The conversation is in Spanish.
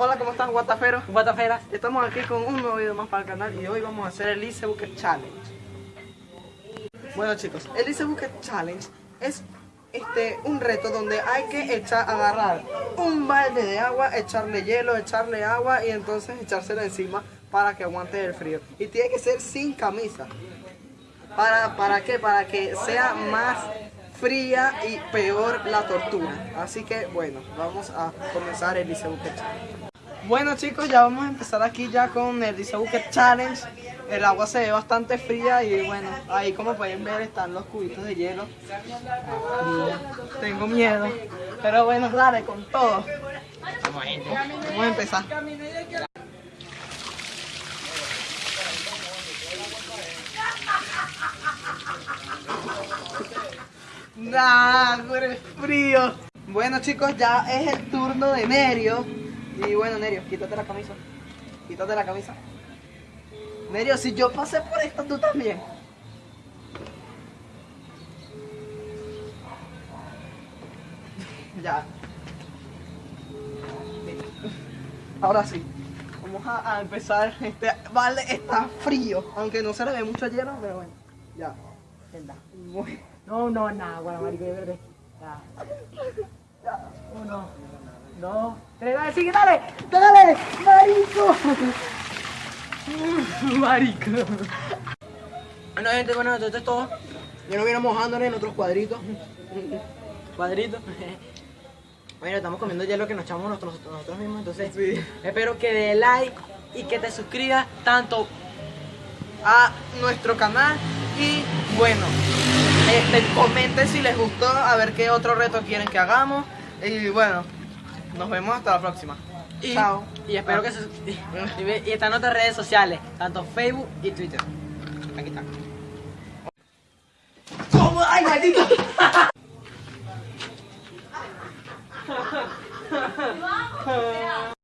Hola, ¿cómo están, guataferos? Guataferas. Estamos aquí con un nuevo video más para el canal y hoy vamos a hacer el Lice Bucket Challenge. Bueno chicos, el Lice Bucket Challenge es este, un reto donde hay que echar, agarrar un balde de agua, echarle hielo, echarle agua y entonces echárselo encima para que aguante el frío. Y tiene que ser sin camisa. ¿Para, ¿Para qué? Para que sea más fría y peor la tortura. Así que bueno, vamos a comenzar el Lice Bucket Challenge. Bueno chicos, ya vamos a empezar aquí ya con el Dice Bucket Challenge. El agua se ve bastante fría y bueno, ahí como pueden ver están los cubitos de hielo. Y tengo miedo. Pero bueno, dale, con todo. Vamos a empezar. Nah, frío. Bueno chicos, ya es el turno de Nerio. Y bueno, Nerio, quítate la camisa. Quítate la camisa. Nerio, si yo pasé por esto, tú también. ya. Ahora sí. Vamos a, a, empezar. Este vale está frío. Aunque no se le ve mucho hielo, pero bueno. Ya. No, no, nada, bueno, marico, de verdad. Ya. Ya. Uno, dos, tres, dale, sigue, dale, dale, marico. marico. Bueno, gente, bueno, esto es todo. Ya nos viene mojándole en otros cuadritos. Cuadrito. Bueno, estamos comiendo hielo que nos echamos nosotros, nosotros mismos, entonces Sí. espero que dé like y que te suscribas tanto a nuestro canal y bueno, este, comenten si les gustó, a ver qué otro reto quieren que hagamos y bueno, nos vemos hasta la próxima. Y, Chao. y espero que se, y, y- y están otras redes sociales, tanto Facebook y Twitter. Aquí está. ¿Cómo? ¡Ay, maldito! Ah.